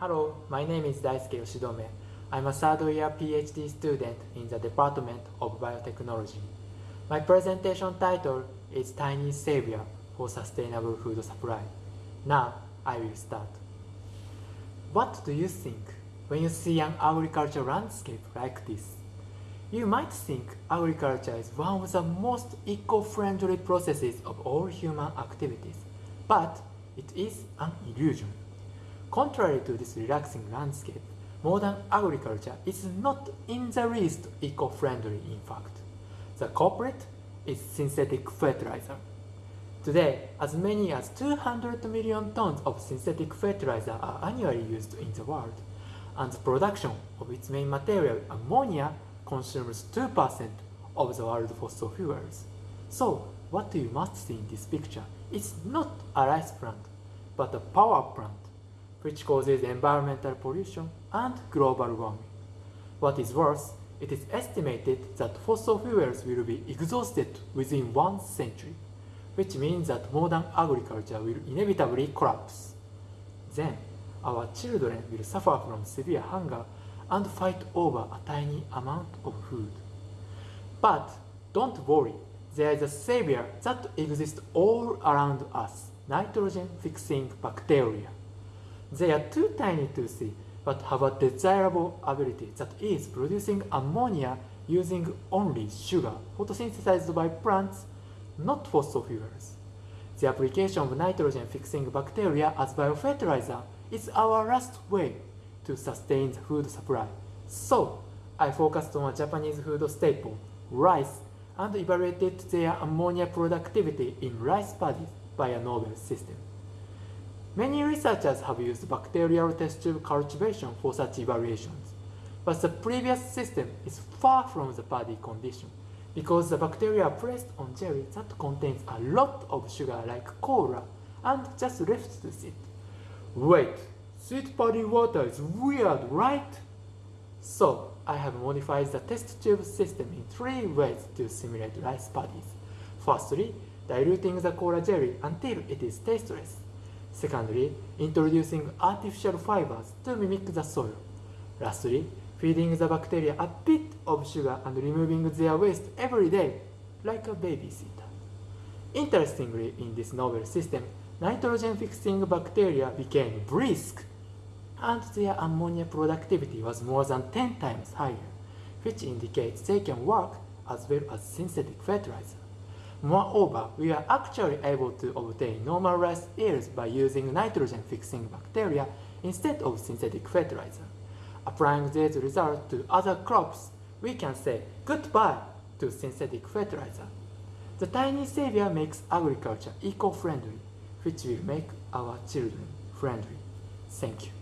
Hello, my name is Daisuke Yoshidome. I'm a third year PhD student in the Department of Biotechnology. My presentation title is Tiny Savior for Sustainable Food Supply. Now, I will start. What do you think when you see an agricultural landscape like this? You might think agriculture is one of the most eco-friendly processes of all human activities, but it is an illusion. Contrary to this relaxing landscape, modern agriculture is not in the least eco-friendly in fact. The culprit is synthetic fertilizer. Today, as many as 200 million tons of synthetic fertilizer are annually used in the world, and the production of its main material, ammonia, consumes 2% of the world's fossil fuels. So, what you must see in this picture is not a rice plant, but a power plant which causes environmental pollution and global warming. What is worse, it is estimated that fossil fuels will be exhausted within one century, which means that modern agriculture will inevitably collapse. Then, our children will suffer from severe hunger and fight over a tiny amount of food. But don't worry, there is a savior that exists all around us, nitrogen-fixing bacteria. They are too tiny to see, but have a desirable ability that is producing ammonia using only sugar photosynthesized by plants, not fossil fuels. The application of nitrogen-fixing bacteria as biofertilizer is our last way to sustain the food supply. So, I focused on a Japanese food staple, rice, and evaluated their ammonia productivity in rice paddies by a novel system. Many researchers have used bacterial test tube cultivation for such evaluations, but the previous system is far from the paddy condition because the bacteria are placed on jelly that contains a lot of sugar like cola and just left to sit. Wait, sweet paddy water is weird, right? So, I have modified the test tube system in three ways to simulate rice paddies. Firstly, diluting the cola jelly until it is tasteless. Secondly, introducing artificial fibers to mimic the soil. Lastly, feeding the bacteria a bit of sugar and removing their waste every day, like a babysitter. Interestingly, in this novel system, nitrogen-fixing bacteria became brisk, and their ammonia productivity was more than 10 times higher, which indicates they can work as well as synthetic fertilizer. Moreover, we are actually able to obtain normal rice yields by using nitrogen-fixing bacteria instead of synthetic fertilizer. Applying these results to other crops, we can say goodbye to synthetic fertilizer. The tiny savior makes agriculture eco-friendly, which will make our children friendly. Thank you.